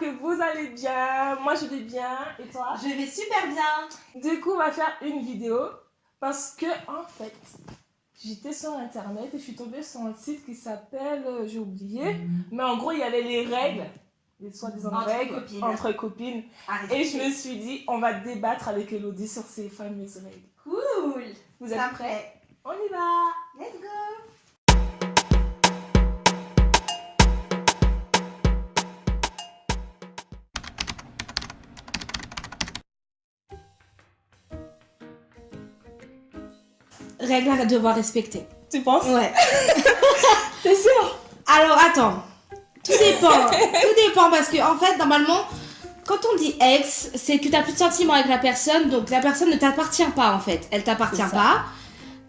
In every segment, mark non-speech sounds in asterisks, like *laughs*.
j'espère que vous allez bien. Moi, je vais bien. Et toi? Je vais super bien. Du coup, on va faire une vidéo parce que, en fait, j'étais sur Internet et je suis tombée sur un site qui s'appelle, euh, j'ai oublié, mais en gros, il y avait les règles, les soi-disant règles copines. entre copines. Arrêtez. Et je me suis dit, on va débattre avec Elodie sur ces fameuses règles. Cool. Vous êtes prêts? prêt. On y va Let's go. Règle à devoir respecter. Tu penses? Ouais. *laughs* T'es sûr? Alors attends. Tout dépend. Tout dépend parce que en fait normalement quand on dit ex, c'est que tu n'as plus de sentiments avec la personne, donc la personne ne t'appartient pas en fait. Elle t'appartient pas.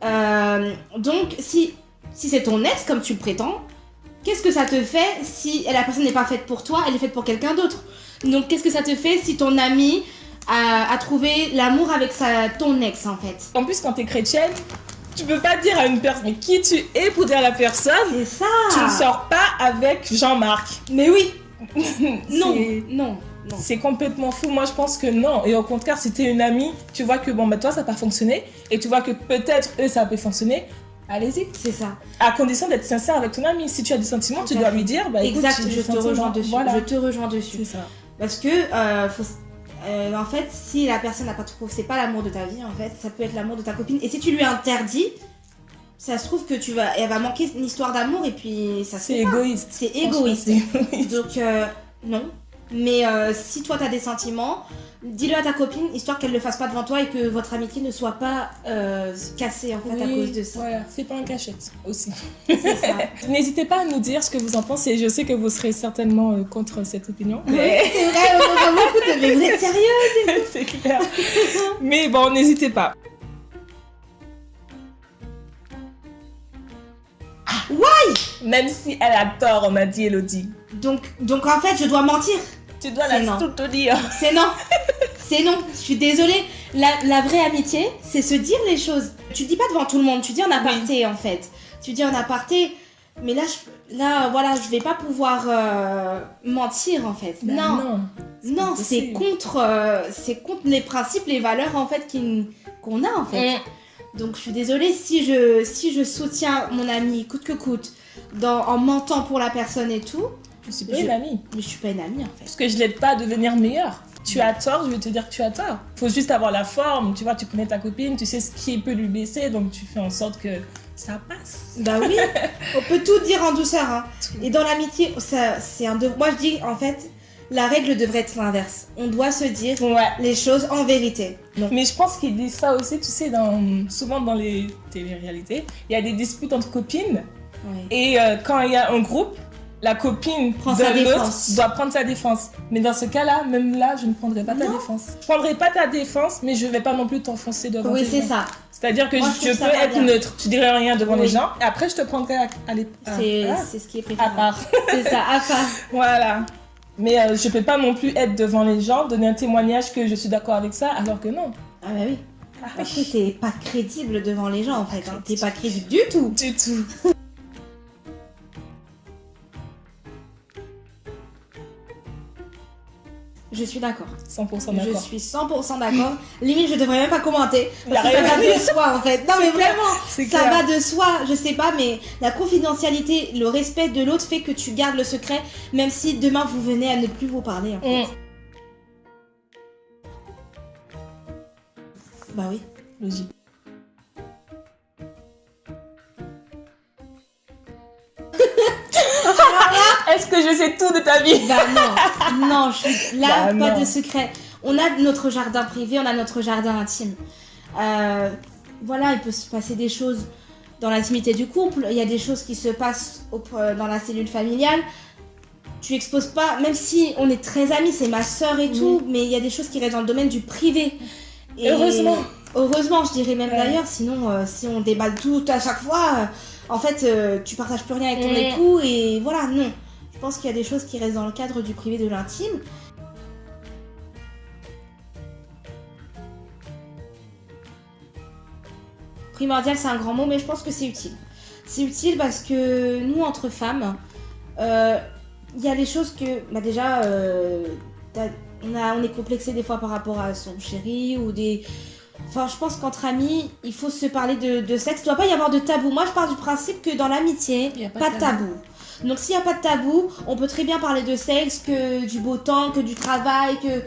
Euh, donc si si c'est ton ex comme tu le prétends, qu'est-ce que ça te fait si la personne n'est pas faite pour toi, elle est faite pour quelqu'un d'autre? Donc qu'est-ce que ça te fait si ton ami a, a trouvé l'amour avec sa, ton ex en fait? En plus, quand t'es chrétienne, tu peux pas dire à une personne qui tu es pour dire à la personne. C'est ça. Tu ne sors pas avec Jean-Marc. Mais oui. *laughs* Non, non, non. C'est complètement fou. Moi, je pense que non. Et au contraire, si t'es une amie, tu vois que bon, bah toi, ça n'a pas fonctionné. Et tu vois que peut-être eux, ça peut fonctionner. Allez-y. C'est ça. À condition d'être sincère avec ton ami. Si tu as des sentiments, tu dois lui dire. Bah, écoute, exact, je te rejoins dessus. Voilà. Je te rejoins dessus. C'est ça. Parce que, euh, faut euh, en fait, si la personne n'a pas trouvé, c'est pas l'amour de ta vie, en fait, ça peut être l'amour de ta copine. Et si tu lui interdis, ça se trouve que tu vas, elle va manquer une histoire d'amour et puis ça se C'est égoïste. c'est égoïste. Donc, euh, non. Mais euh, si toi t'as des sentiments, dis-le à ta copine, histoire qu'elle le fasse pas devant toi et que votre amitié ne soit pas euh, cassée en fait à Oui, cause de ça. Voilà, c'est pas en cachette aussi. *laughs* N'hésitez pas à nous dire ce que vous en pensez. Je sais que vous serez certainement euh, contre cette opinion. Oui, Mais c'est vrai, on de- mais vous êtes sérieux *laughs* c'est clair. Mais bon, n'hésitez pas. Même si elle a tort, on m'a dit Elodie. Donc, donc en fait, je dois mentir. Tu dois la non. tout te dire. C'est non. C'est non. Je suis désolée. La, la vraie amitié, c'est se dire les choses. Tu dis pas devant tout le monde. Tu dis en aparté, en fait. Tu dis en aparté. Mais là, je, là, voilà, je vais pas pouvoir euh, mentir, en fait. Ben non. non. C'est contre, euh, c'est contre les principes, les valeurs, en fait, qu'on a, en fait. Mm. Donc, je suis désolée si je, si je soutiens mon ami coûte que coûte, dans, en mentant pour la personne et tout. Je suis pas une amie. Mais je suis pas une amie, en fait. Parce que je l'aide pas à devenir meilleure. Tu as tort, je vais te dire que tu as tort. Faut juste avoir la forme. Tu vois, tu connais ta copine, tu sais ce qui peut lui baisser, donc tu fais en sorte que ça passe. Bah oui, *laughs* on peut tout dire en douceur. Hein. Et dans l'amitié, ça, c'est un devoir. Moi, je dis en fait, la règle devrait être l'inverse. On doit se dire Ouais. les choses en vérité. Donc, Mais je pense qu'ils disent ça aussi, tu sais, dans, souvent dans les télé-réalités, il y a des disputes entre copines. ouais. Et euh, quand il y a un groupe, la copine Prend de l'autre doit prendre sa défense. Mais dans ce cas-là, même là, je ne prendrai pas ta Non. défense. Je prendrai pas ta défense, mais je vais pas non plus t'enfoncer devant Oui, tes c'est gens. ça. C'est-à-dire que Moi, je, je peux être bien. neutre. Je dirai rien devant Oui. les gens. Après, je te prendrai à, à l'ép- à- C'est c'est ce qui est à préférable. part. *laughs* C'est ça, à part. *laughs* Voilà. Mais euh, je peux pas non plus être devant les gens, donner un témoignage que je suis d'accord avec ça, alors que non. Ah bah oui. Ah, Parce que t'es pas crédible devant les gens en fait. hein. T'es pas crédible du tout. Du tout. *laughs* Je suis d'accord. 100% Je d'accord. suis 100% d'accord. *laughs* Limite, je devrais même pas commenter. Parce que ça va de soi en fait. Non mais clair. vraiment. Ça va de soi, je sais pas, mais la confidentialité, le respect de l'autre fait que tu gardes le secret, même si demain vous venez à ne plus vous parler. En fait. Mm. Bah oui. Logique. *laughs* Est-ce que je sais tout de ta vie? Bah non, non, je suis là, Bah pas non. de secret. On a notre jardin privé, on a notre jardin intime. Euh, voilà, il peut se passer des choses dans l'intimité du couple, il y a des choses qui se passent euh, dans la cellule familiale. Tu exposes pas, même si on est très amis, c'est ma soeur et tout, mais il y a des choses qui restent dans le domaine du privé. Et- Heureusement. Heureusement, je dirais même Ouais. d'ailleurs, sinon euh, si on déballe tout à chaque fois, euh, en fait, euh, tu partages plus rien avec ton Mm. époux et voilà, non. Pense qu'il y a des choses qui restent dans le cadre du privé, de l'intime. Primordial, c'est un grand mot, mais je pense que c'est utile. C'est utile parce que nous, entre femmes, euh, il y a des choses que, bah déjà, euh, on, a, on est complexé des fois par rapport à son chéri ou des. Enfin, je pense qu'entre amis, il faut se parler de, de sexe. Il doit pas y avoir de tabou. Moi, je pars du principe que dans l'amitié, pas pas de de tabou. Donc, s'il n'y a pas de tabou, on peut très bien parler de sexe, que du beau temps, que du travail, que.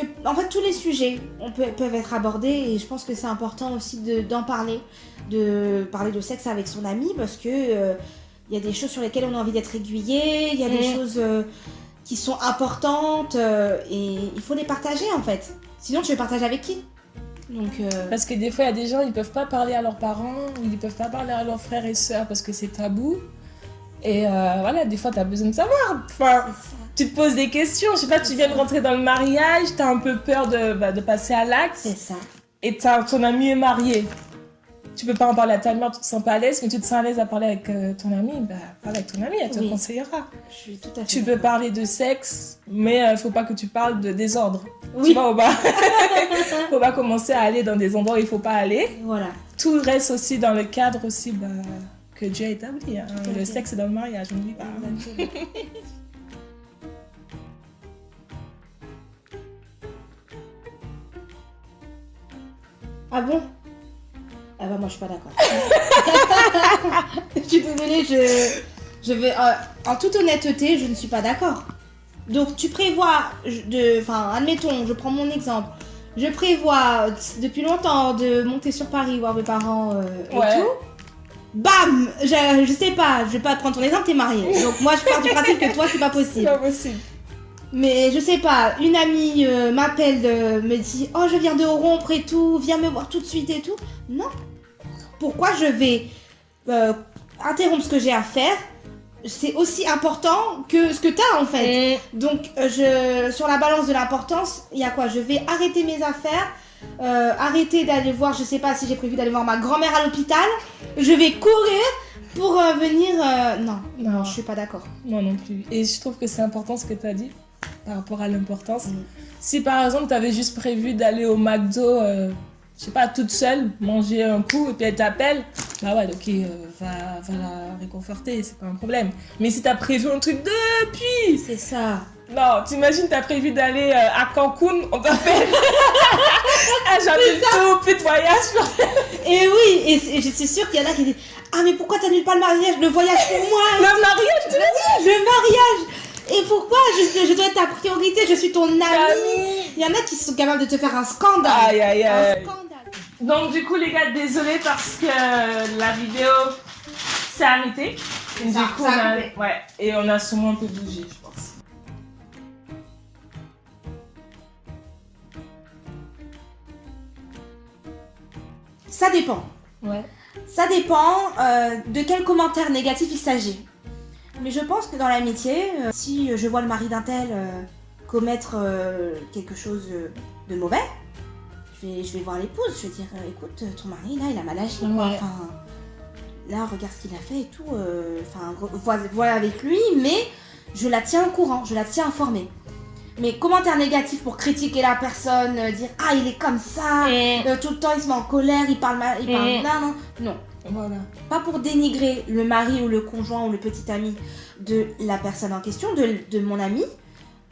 que en fait, tous les sujets on peut, peuvent être abordés et je pense que c'est important aussi de- d'en parler, de parler de sexe avec son ami parce que. euh, il y a des choses sur lesquelles on a envie d'être aiguillé, il y a des choses euh, qui sont importantes euh, et il faut les partager en fait. Sinon, tu les partages avec qui? Donc, euh, Parce que des fois, il y a des gens, ils peuvent pas parler à leurs parents, ou ils peuvent pas parler à leurs frères et sœurs parce que c'est tabou. Et euh, voilà, des fois, tu as besoin de savoir. Enfin, tu te poses des questions. Je sais pas, tu viens de rentrer dans le mariage, tu as un peu peur de, bah, de passer à l'acte, c'est ça. et ton ami est marié. Tu peux pas en parler à ta mère, tu te sens pas à l'aise, mais tu te sens à l'aise à parler avec euh, ton ami, bah, parle avec ton ami, elle te Oui. conseillera. Je suis tout à fait. Tu peux parler de sexe, mais il faut pas que tu parles de désordre. Oui. Tu vois, *laughs* faut pas commencer à aller dans des endroits où il faut pas aller. Voilà. Tout reste aussi dans le cadre aussi bah, que Dieu a établi. hein. Le sexe dans le mariage, on n'oublie pas. Ah bon? Ah bah moi je suis pas d'accord. *laughs* je suis désolée, je, je vais... euh, en toute honnêteté, je ne suis pas d'accord. Donc tu prévois, de, enfin admettons, je prends mon exemple. Je prévois euh, depuis longtemps de monter sur Paris voir mes parents euh, et Ouais. tout. Bam je, je sais pas, je vais pas prendre ton exemple, t'es mariée. Donc moi je pars du principe que toi c'est pas C'est possible. pas possible. Mais je sais pas, une amie euh, m'appelle, euh, me dit Oh, je viens de rompre et tout, viens me voir tout de suite et tout. Non. Pourquoi je vais euh, interrompre ce que j'ai à faire? C'est aussi important que ce que t'as en fait. Donc, euh, je, sur la balance de l'importance, il y a quoi? Je vais arrêter mes affaires, euh, arrêter d'aller voir, je sais pas si j'ai prévu d'aller voir ma grand-mère à l'hôpital. Je vais courir pour euh, venir. euh, non, Non. non, je suis pas d'accord. Moi non plus. Et je trouve que c'est important ce que tu as dit par rapport à l'importance. Mm. Si par exemple tu avais juste prévu d'aller au McDo, euh, je sais pas, toute seule, manger un coup et puis elle t'appelle, bah ouais, ok, euh, va, va la réconforter, c'est pas un problème. Mais si tu as prévu un truc depuis, C'est ça. Non, t'imagines, tu as prévu d'aller euh, à Cancun, on t'appelle. ah, j'annule tout, plus de voyage. *laughs* Et oui, et, et je suis sûre qu'il y en a qui disent Ah, mais pourquoi t'annules pas le mariage, le voyage pour moi Le mariage, tu Le mariage Et pourquoi je, je dois être ta priorité? Je suis ton ami. Il y en a qui sont capables de te faire un scandale Aïe, aïe, Un aïe. scandale Donc du coup les gars, désolé parce que la vidéo s'est arrêtée. Et du Ça- coup, on a, ouais, et on a sûrement un peu bougé, Ça dépend. Ouais. Ça dépend euh, de quel commentaire négatif il s'agit. Mais je pense que dans l'amitié, euh, si je vois le mari d'un tel euh, commettre quelque chose de mauvais, je vais, je vais voir l'épouse, je vais dire écoute, ton mari là il a mal agi. Ouais. Enfin, là regarde ce qu'il a fait et tout. Enfin, vois avec lui, mais je la tiens au courant, je la tiens informée. Mais commentaire négatif pour critiquer la personne, euh, dire ah il est comme ça, euh, tout le temps il se met en colère, il parle mal, il parle Mm. non non non. Voilà. Pas pour dénigrer le mari ou le conjoint ou le petit ami de la personne en question, de, de mon ami.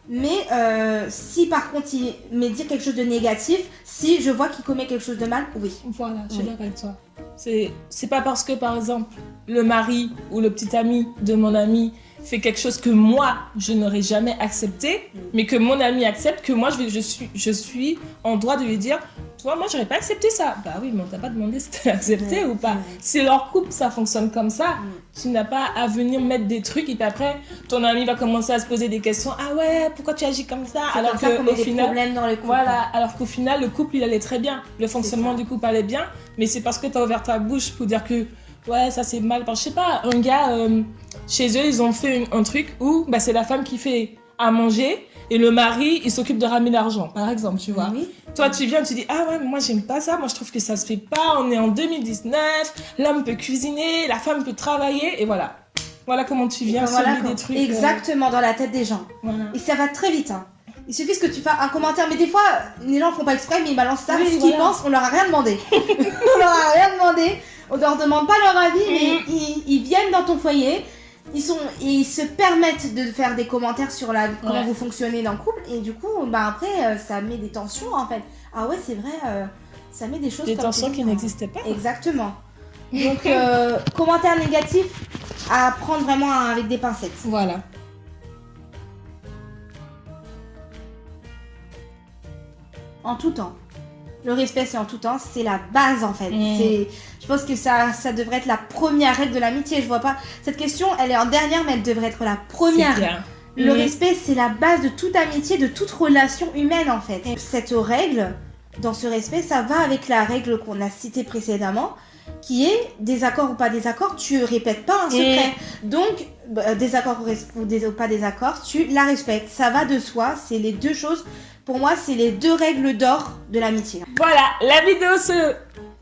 Mais euh, si par contre il me dit quelque chose de négatif, si je vois qu'il commet quelque chose de mal, oui. Voilà, je suis d'accord avec toi. C'est, c'est pas parce que, par exemple, le mari ou le petit ami de mon ami fait quelque chose que moi, je n'aurais jamais accepté, Mm. mais que mon ami accepte, que moi, je, vais, je, suis, je suis en droit de lui dire Toi, moi, j'aurais pas accepté ça. Bah oui, mais on t'a pas demandé si t'as accepté Ouais, ou pas. ouais. Si leur couple, ça fonctionne comme ça, Mm. tu n'as pas à venir mettre des trucs et puis après, ton ami va commencer à se poser des questions Ah ouais, pourquoi tu agis comme ça? C'est Alors qu'au des final. problèmes dans. Voilà, alors qu'au final, le couple, il allait très bien. Le fonctionnement du couple allait bien, mais c'est parce que tu as ouvert ta bouche pour dire que, ouais, ça c'est mal. Enfin, je sais pas, un gars, euh, chez eux, ils ont fait une- un truc où bah, c'est la femme qui fait à manger et le mari, il s'occupe de ramener l'argent, par exemple, tu vois. Oui. Toi, tu viens, tu dis, ah ouais, mais moi, j'aime pas ça. Moi, je trouve que ça se fait pas. On est en 2019. L'homme peut cuisiner, la femme peut travailler, et voilà. Voilà comment tu viens Voilà semer quoi. des trucs. euh, Exactement dans la tête des gens. voilà. Et ça va très vite. Hein. Il suffit que tu fasses un commentaire, mais des fois, les gens font pas exprès, mais ils balancent ça Oui, parce qu'ils voilà. pensent, on leur a rien demandé. *laughs* *laughs* on leur a rien demandé, on leur demande pas leur avis, mais Mhm. ils, ils viennent dans ton foyer ils sont ils se permettent de faire des commentaires sur la comment Ouais. vous fonctionnez dans le couple et du coup bah après euh, ça met des tensions en fait ah ouais c'est vrai euh, ça met des choses Des comme tensions qui n'existaient pas. exactement donc euh, *laughs* commentaires négatifs à prendre vraiment avec des pincettes Voilà. en tout temps le respect c'est en tout temps c'est la base en fait Mm. c'est je pense que ça ça devrait être la première règle de l'amitié je vois pas cette question elle est en dernière mais elle devrait être la première. Le Mhm. respect, c'est la base de toute amitié, de toute relation humaine en fait. Cette règle, dans ce respect, ça va avec la règle qu'on a citée précédemment, qui est désaccord ou pas désaccord, tu répètes pas un secret. Donc, bah, désaccord ou, ou pas désaccord, tu la respectes. Ça va de soi, c'est les deux choses. Pour moi, c'est les deux règles d'or de l'amitié. Voilà, la vidéo se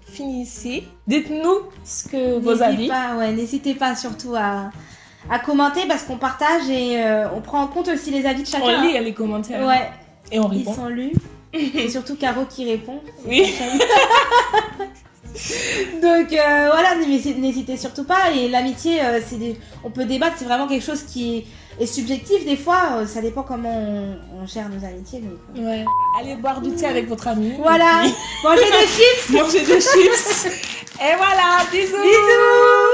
finit ici. Dites-nous ce que vos avis. pas, ouais, n'hésitez pas surtout à, à commenter parce qu'on partage et euh, on prend en compte aussi les avis de chacun. On lit les commentaires Ouais, et on Ils répond. sont lus. *laughs* C'est surtout Caro qui répond. Oui. *laughs* Donc euh, voilà, n'hésitez n'hésitez surtout pas. Et l'amitié, euh, c'est des- on peut débattre, c'est vraiment quelque chose qui est subjectif. Des fois, euh, ça dépend comment on, on gère nos amitiés. donc, euh. Ouais. Allez boire du thé avec votre ami. Voilà, Et mangez des chips. *laughs* puis Manger des chips. Et voilà, bisous. Bisous